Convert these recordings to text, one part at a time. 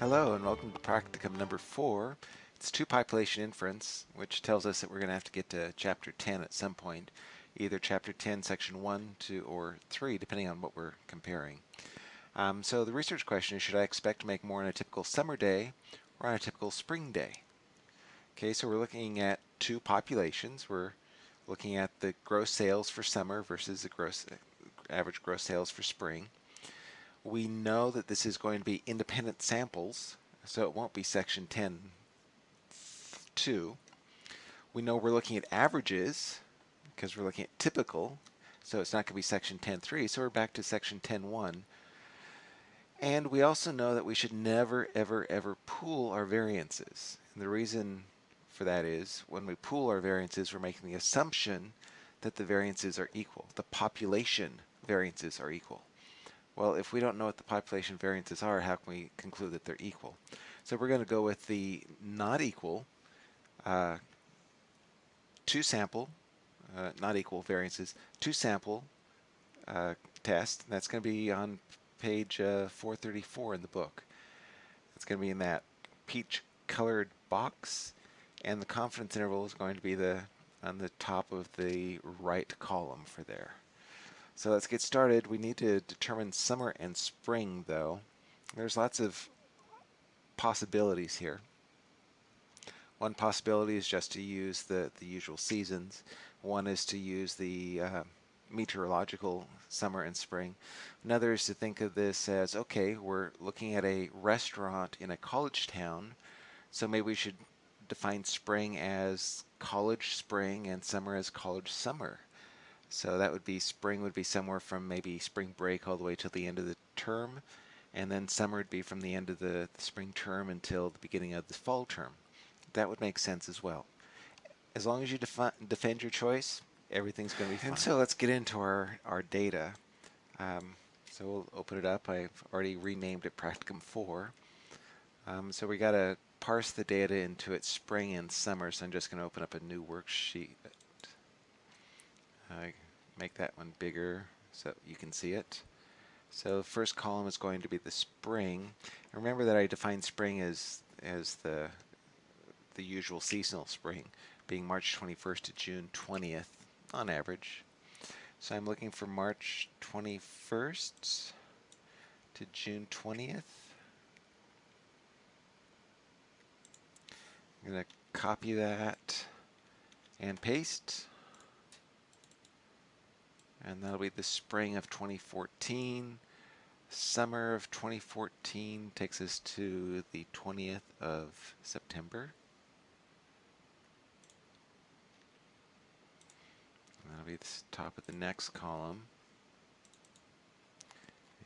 Hello and welcome to practicum number four. It's two population inference, which tells us that we're going to have to get to chapter 10 at some point, either chapter 10, section 1, 2, or 3, depending on what we're comparing. Um, so the research question is, should I expect to make more on a typical summer day or on a typical spring day? Okay, so we're looking at two populations. We're looking at the gross sales for summer versus the gross average gross sales for spring. We know that this is going to be independent samples, so it won't be section 10 2. We know we're looking at averages because we're looking at typical, so it's not going to be section 10.3, so we're back to section 10.1. And we also know that we should never, ever, ever pool our variances. And the reason for that is when we pool our variances, we're making the assumption that the variances are equal. The population variances are equal. Well, if we don't know what the population variances are, how can we conclude that they're equal? So we're going to go with the not equal, uh, two sample, uh, not equal variances, two sample uh, test. That's going to be on page uh, 434 in the book. It's going to be in that peach colored box and the confidence interval is going to be the on the top of the right column for there. So let's get started. We need to determine summer and spring though. There's lots of possibilities here. One possibility is just to use the, the usual seasons. One is to use the uh, meteorological summer and spring. Another is to think of this as, okay, we're looking at a restaurant in a college town, so maybe we should define spring as college spring and summer as college summer. So that would be spring would be somewhere from maybe spring break all the way to the end of the term, and then summer would be from the end of the, the spring term until the beginning of the fall term. That would make sense as well. As long as you defend your choice, everything's going to be fine. And so let's get into our, our data. Um, so we'll open it up. I've already renamed it Practicum 4. Um, so we got to parse the data into its spring and summer, so I'm just going to open up a new worksheet uh, make that one bigger so you can see it. So first column is going to be the spring. Remember that I defined spring as as the the usual seasonal spring, being March 21st to June 20th on average. So I'm looking for March 21st to June 20th. I'm going to copy that and paste and that'll be the spring of 2014. Summer of 2014 takes us to the 20th of September. That'll be the top of the next column.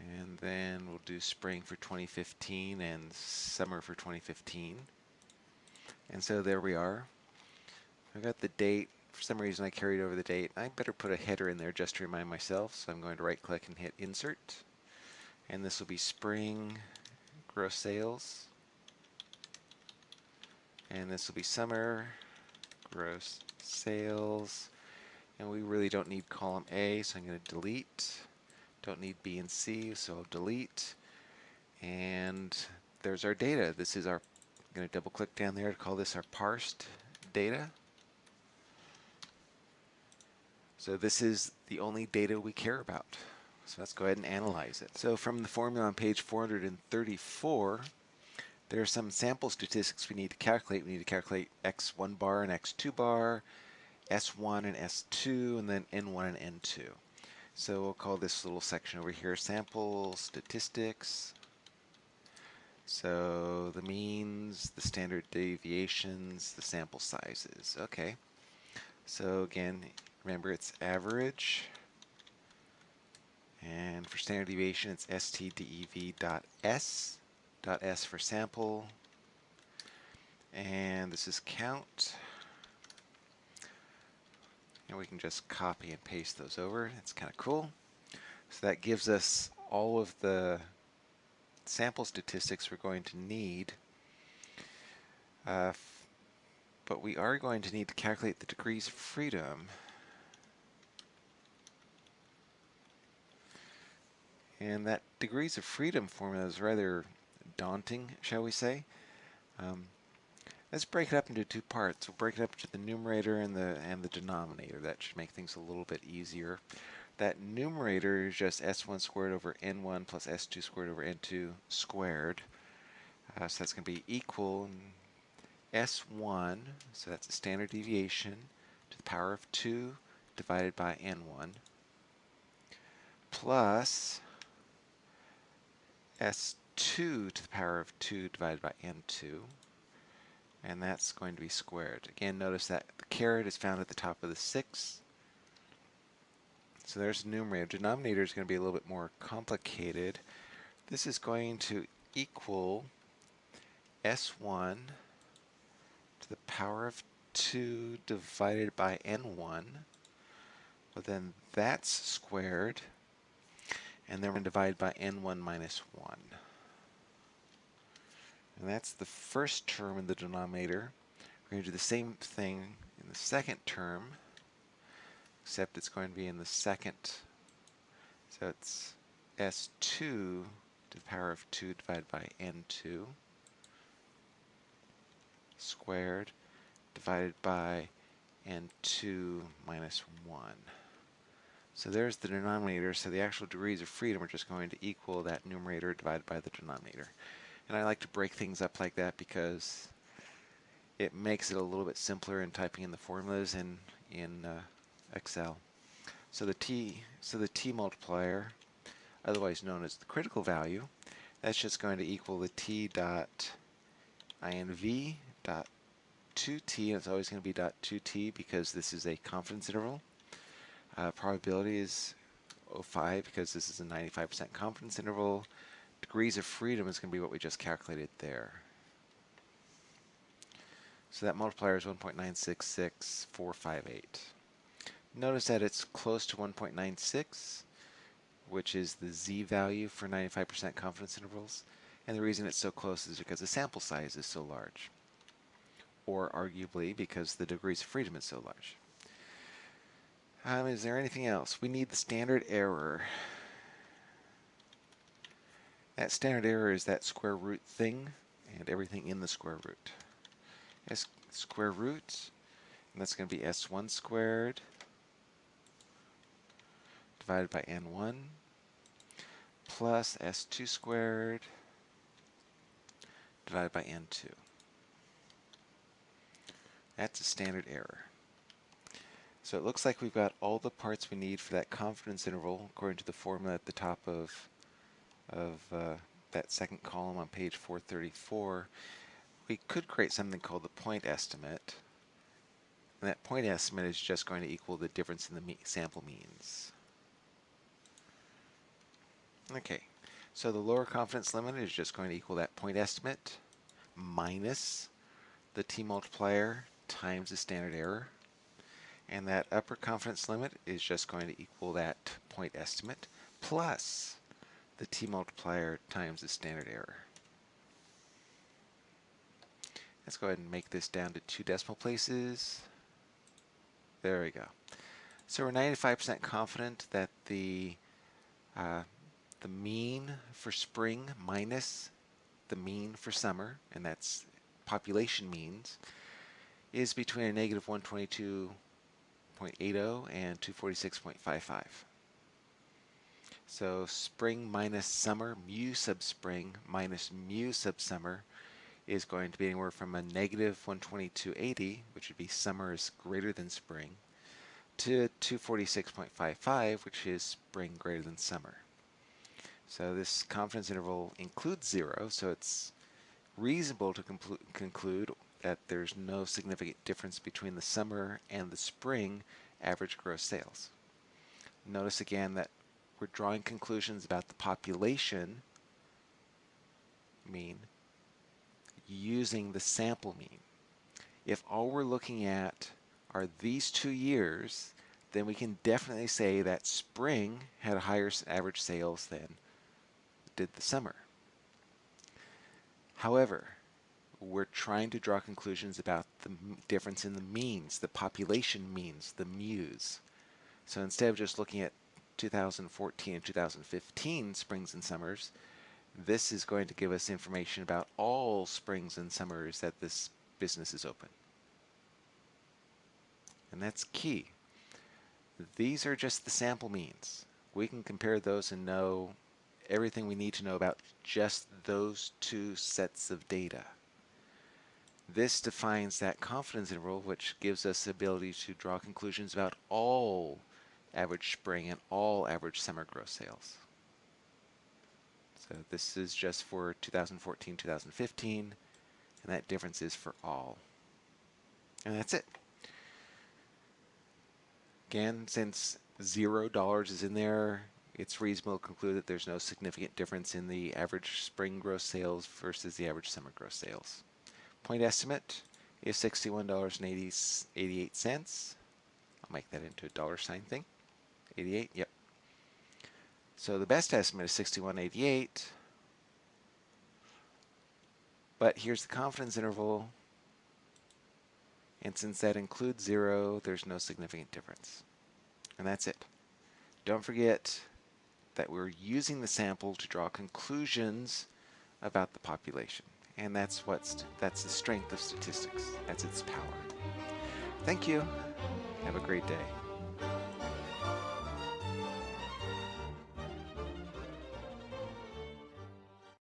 And then we'll do spring for 2015 and summer for 2015. And so there we are. I've got the date for some reason I carried over the date. I better put a header in there just to remind myself. So I'm going to right click and hit insert. And this will be spring gross sales. And this will be summer gross sales. And we really don't need column A, so I'm going to delete. Don't need B and C, so I'll delete. And there's our data. This is our, I'm going to double click down there to call this our parsed data. So this is the only data we care about. So let's go ahead and analyze it. So from the formula on page 434, there are some sample statistics we need to calculate. We need to calculate x1 bar and x2 bar, S1 and S2, and then N1 and N2. So we'll call this little section over here sample statistics. So the means, the standard deviations, the sample sizes. Okay. So again, Remember, it's average. And for standard deviation, it's stdev.s, dot s for sample. And this is count. And we can just copy and paste those over. It's kind of cool. So that gives us all of the sample statistics we're going to need. Uh, but we are going to need to calculate the degrees of freedom. And that degrees of freedom formula is rather daunting, shall we say. Um, let's break it up into two parts. We'll break it up to the numerator and the and the denominator. That should make things a little bit easier. That numerator is just s1 squared over n1 plus s2 squared over n2 squared. Uh, so that's going to be equal s1, so that's the standard deviation, to the power of 2 divided by n1, plus s2 to the power of 2 divided by n2, and that's going to be squared. Again, notice that the caret is found at the top of the 6, so there's the numerator. Denominator is going to be a little bit more complicated. This is going to equal s1 to the power of 2 divided by n1. Well, then that's squared. And then we're going to divide by n1 minus 1. And that's the first term in the denominator. We're going to do the same thing in the second term except it's going to be in the second. So it's S2 to the power of 2 divided by N2 squared divided by N2 minus 1. So there's the denominator, so the actual degrees of freedom are just going to equal that numerator divided by the denominator. And I like to break things up like that because it makes it a little bit simpler in typing in the formulas in, in uh, Excel. So the T, so the T multiplier, otherwise known as the critical value, that's just going to equal the T dot INV dot 2T, and it's always going to be dot 2T because this is a confidence interval. Uh, probability is 05 because this is a 95% confidence interval. Degrees of freedom is going to be what we just calculated there. So that multiplier is 1.966458. Notice that it's close to 1.96, which is the z value for 95% confidence intervals. And the reason it's so close is because the sample size is so large. Or arguably because the degrees of freedom is so large. Um, is there anything else? We need the standard error. That standard error is that square root thing and everything in the square root. S square root, and that's going to be s1 squared divided by n1 plus s2 squared divided by n2. That's a standard error. So it looks like we've got all the parts we need for that confidence interval according to the formula at the top of, of uh, that second column on page 434. We could create something called the point estimate. And that point estimate is just going to equal the difference in the me sample means. Okay, so the lower confidence limit is just going to equal that point estimate minus the t-multiplier times the standard error. And that upper confidence limit is just going to equal that point estimate plus the t-multiplier times the standard error. Let's go ahead and make this down to two decimal places. There we go. So we're 95% confident that the uh, the mean for spring minus the mean for summer, and that's population means, is between a negative 122.80 Oh and 246.55. So spring minus summer, mu sub spring minus mu sub summer is going to be anywhere from a negative 122.80, which would be summer is greater than spring, to 246.55, which is spring greater than summer. So this confidence interval includes zero, so it's reasonable to conclude that there's no significant difference between the summer and the spring average gross sales. Notice again that we're drawing conclusions about the population mean using the sample mean. If all we're looking at are these two years, then we can definitely say that spring had a higher average sales than did the summer. However, we're trying to draw conclusions about the difference in the means, the population means, the muse. So instead of just looking at 2014 and 2015 springs and summers, This is going to give us information about all springs and summers that this business is open. And that's key. These are just the sample means. We can compare those and know everything we need to know about just those two sets of data. This defines that confidence interval, which gives us the ability to draw conclusions about all average spring and all average summer gross sales. So this is just for 2014, 2015, and that difference is for all. And that's it. Again, since zero dollars is in there, it's reasonable to conclude that there's no significant difference in the average spring gross sales versus the average summer gross sales. Point estimate is $61.88. I'll make that into a dollar sign thing. 88, yep. So the best estimate is 61.88. But here's the confidence interval. And since that includes zero, there's no significant difference. And that's it. Don't forget that we're using the sample to draw conclusions about the population. And that's what's that's the strength of statistics. That's its power. Thank you. Have a great day.